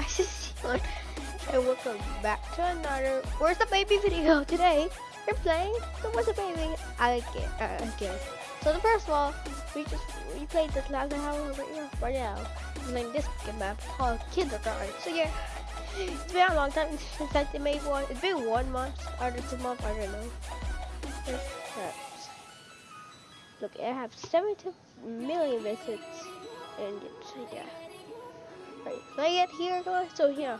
guys, it's and welcome back to another Where's the Baby video. Today, we're playing the Where's the Baby again. Uh, again. So the first one, we just we played this last hour right here, right now. We're playing this map called Kindergarten. So yeah, it's been a long time since I made one. It's been one month, or two months, I don't know. Look, I have 72 million visits, and yeah. Right, play it here, guys. So yeah,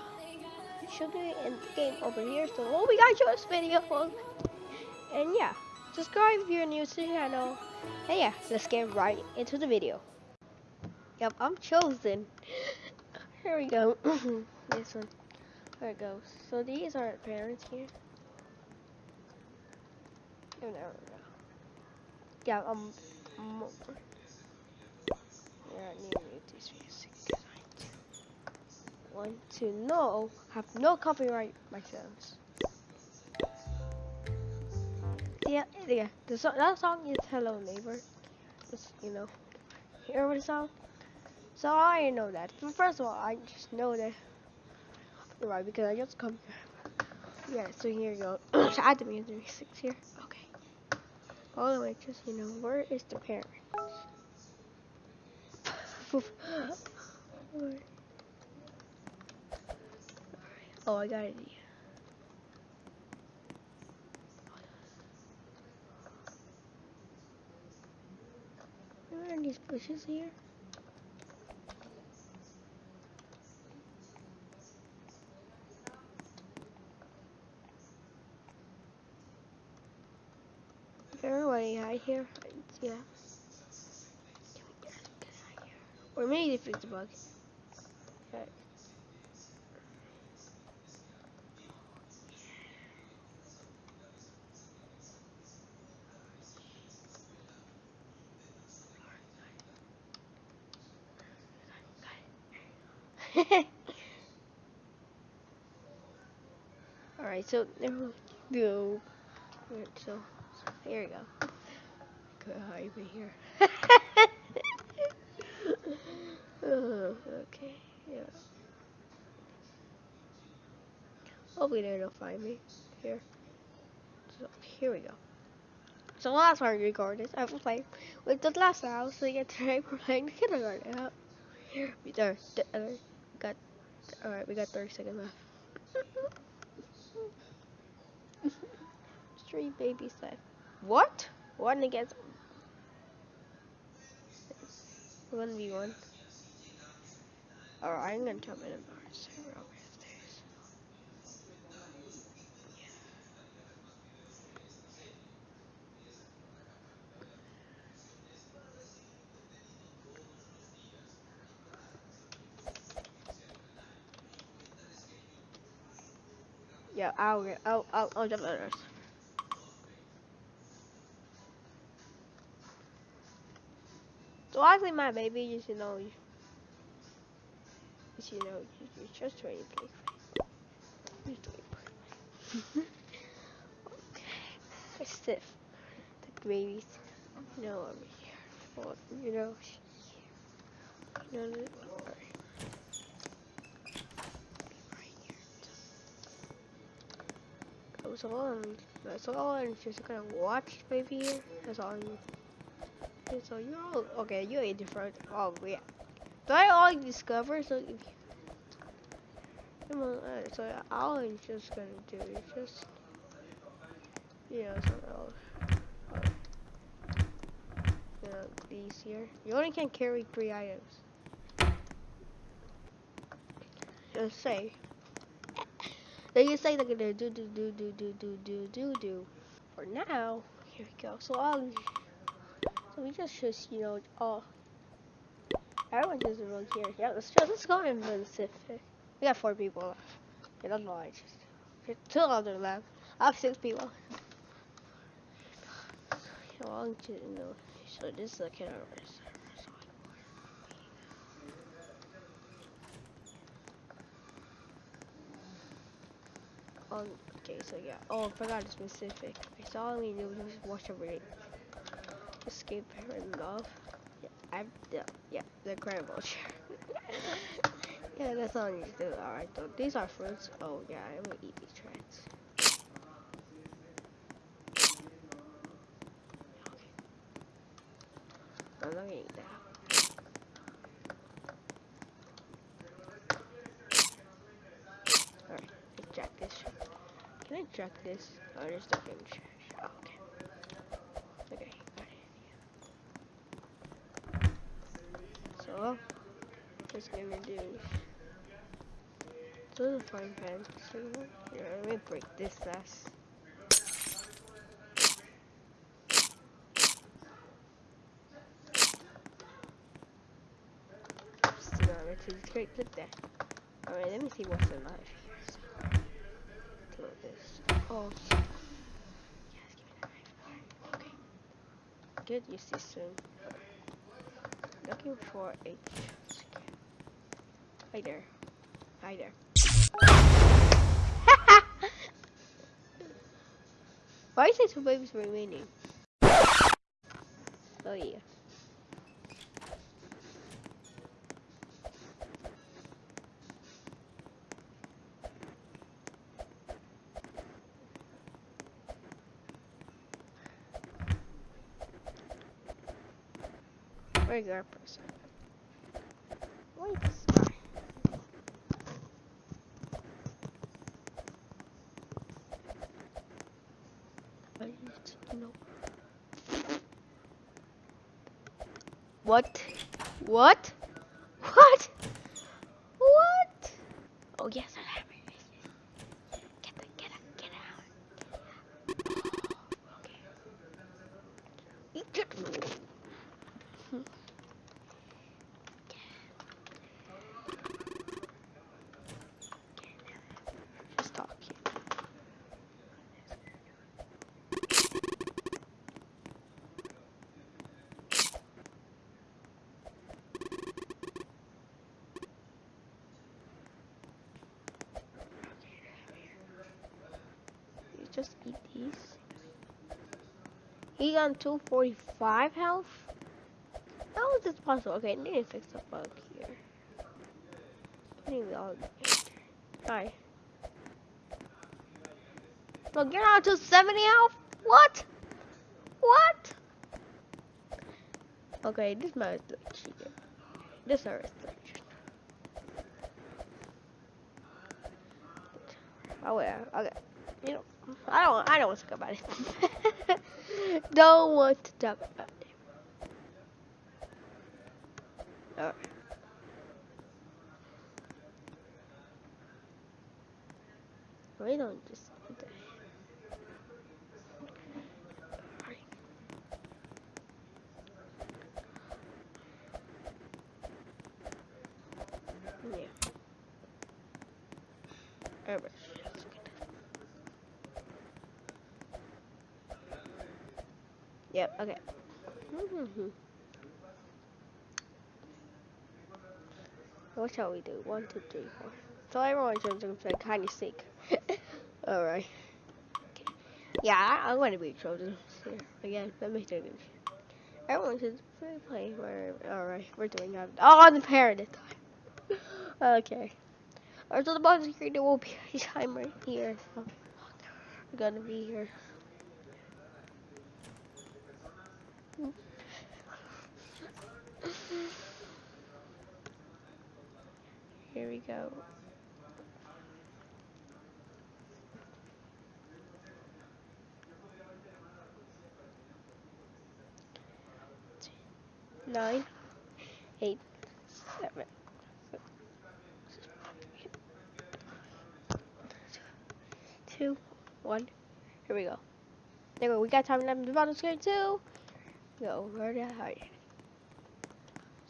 should be in the game over here. So oh, we got this video, and yeah, subscribe if you're new to the channel. And yeah, let's get right into the video. Yep, I'm chosen. Here we go. this one. There it goes. So these are parents here. Oh, no, no. Yeah. Yeah, I need to want to know have no copyright myself. Yeah, yeah. The song, that song is "Hello Neighbor." Just you know, hear the song. So I know that. But first of all, I just know that right because I just come. Yeah. So here you go. so add the music six here. Okay. All the way, just you know, where is the parent? Oh, I got it. Here. Are these bushes here? Everybody hide here? Yeah. Or maybe if it's a bug. Okay. Alright, so there we go. So, so here we go. Go over here. Oh, okay, yeah. Hopefully they don't find me here. So here we go. So last time I recorded, I was playing with the last house, so you get to playing the kindergarten. Here we there. Alright, we got 30 seconds left. Three babies left. What? One against one v one. Alright, I'm gonna jump in a bar. Yeah, I'll get, I'll, I'll, I'll jump on So actually, my baby, you should know, you, should know, you, you just trying to play. okay, stiff. The babies, you know, over here. Well, you know, you know, That's all. That's all. I'm just gonna watch maybe. That's all. Okay, so you're all okay. You're a different. Oh yeah. So I all discover. So if you, uh, so all I'm just gonna do is just you know some uh, you know these here. You only can carry three items. Just say. They can say they're gonna do do do do do do do do do. For now, here we go. So um, so we just just you know all. Everyone just around here. Yeah, let's just let's go in Pacific. We got four people left. Okay, that's why I just two other left. I have six people. So I'll you know. So this is the kid Um, okay, so yeah. Oh, I forgot the specific. So all we do is watch over it. Escape and off. Yeah, I've the yeah the incredible chair. Yeah, that's all I need to do. Alright, though. These are fruits. Oh, yeah, I'm gonna eat these treads. I'm not gonna eat that. Alright, extract this. Can I this? Oh, there's nothing in trash. Oh, okay. Okay, got it. So, just gonna do so the frying pan. So, yeah, let me break this last. To straight clip there. Alright, let me see what's alive here. So, this. Oh, yes. Okay. Good, use this soon. Looking for a. Hi there. Hi there. Why is there two babies remaining? Oh yeah. Our person? Wait. What? What? What? What? Oh yes, I have it. Get the, get it, get out. Okay. Just eat these. He got 245 health? How is this possible? Okay, I need to fix the bug here. I need all Hi. Look, you're not to 70 health? What? What? Okay, this man is cheating. This is like cheating. Oh yeah, okay. You know, I don't, I don't want to talk about it. don't want to talk about it. Alright. We don't just eat that. Alright. Yeah. Alright, let's get this. Yep, okay. Mm-hmm. What shall we do? One, two, three, four. So everyone's just gonna kind of sick. Alright. Okay. Yeah, I, I'm gonna be chosen here again. Let me do this. Everyone should play. play Alright, we're doing that. Oh, the parent this time. okay. Alright, so the box screen there will be a time right here. So we're gonna be here. Here we go. Nine, eight, seven, six, two, one. Here we go. There we go. We got time left the bottom screen too. Go. Where the hell?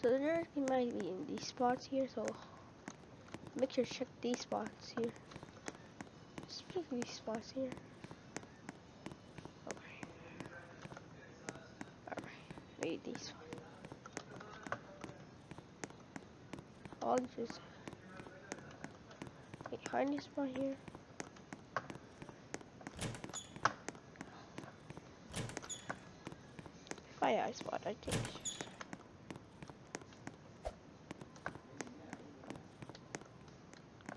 So the there might be in these spots here. So make sure to check these spots here. Just these spots here. Alright. These spots. I'll just behind this spot here. Fire spot, I think.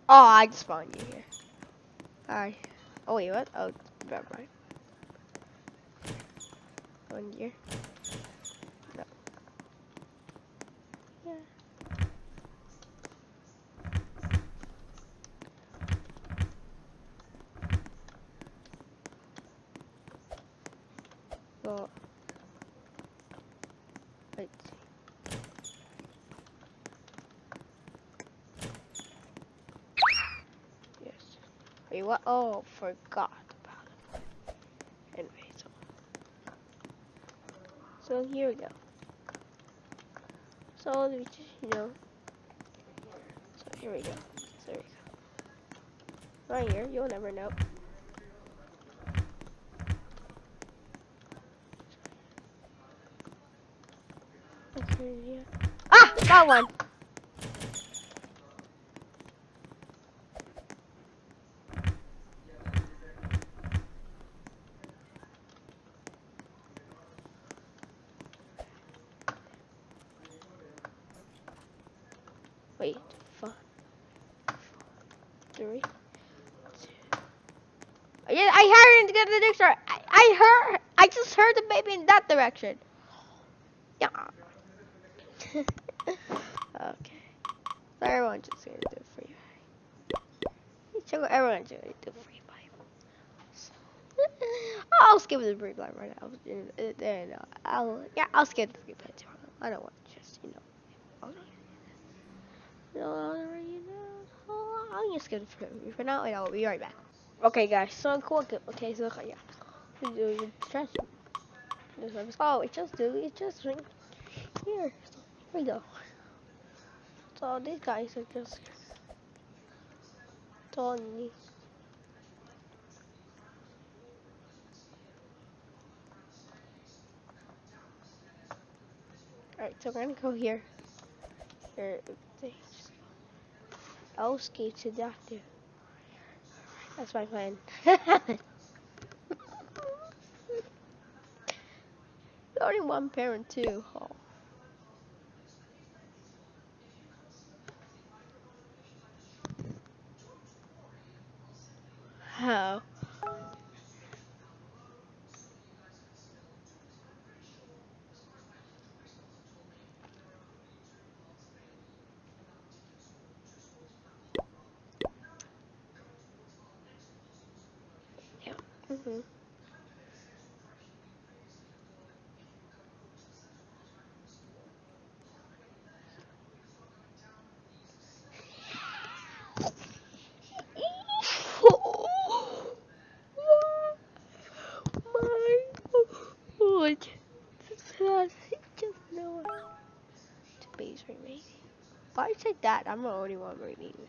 Oh, I just spawned you here. Alright. Oh wait, what? Oh, never mind. One year. No. Yeah. Well, let's see. Yes. Wait, what? Oh, forgot about it. Anyway, so. So here we go. So, we just, you know. So here we go. So there we go. Right here, you'll never know. Ah! Got one! Wait, five, three. Yeah, I heard it to get the next I, I heard. I just heard the baby in that direction. Yeah. okay. So everyone's just gonna do it for you. So everyone's gonna do it for you. So, I'll skip the free play right now. Uh, I'll yeah, I'll skip the free play. I don't want to just you know. I'll, I'll just skip free for now, and I'll be right back. Okay, guys. So cool. Okay, so yeah. Oh, it just do it just drink here. So, here we go. So these guys are just Tony. Alright, so we're gonna go here. Here, Oski to the doctor. That's my plan. Only one parent too. Oh. How? Yeah. Mhm. Remaining. Why you say that? I'm the only one remaining.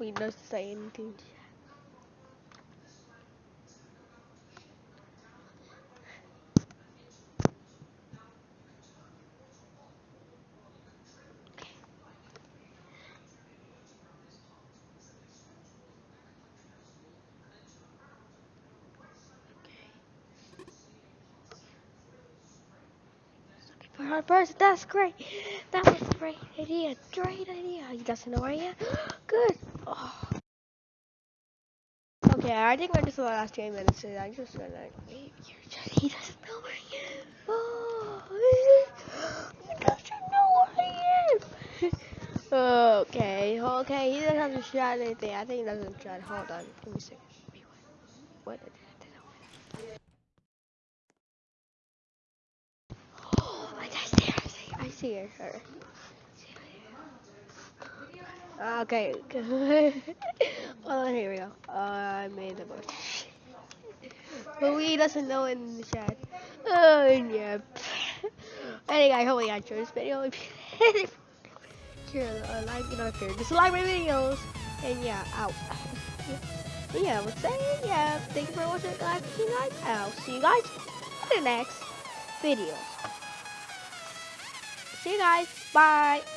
Knows to say anything. For our person, that's great. That was a great idea. Great idea. He doesn't know where I am. Good. Oh. Okay, I think we're just the last three minutes. So I'm just gonna wait here. Just, he doesn't know where I am. Oh, he doesn't know where I am. okay, okay. He doesn't have to shout anything. I think he doesn't shout. Hold on. Give me a second. What? I. I see her. I see her. Her. Okay. well, here we go. Uh, I made the book. but we doesn't know in the chat. Oh, yeah. anyway, I hope you enjoyed this video. If you uh, like, you know, if you're just like my videos. And yeah, out. yeah, would say, yeah, thank you for watching, guys. See you guys. I'll see you guys in the next video. See you guys. Bye.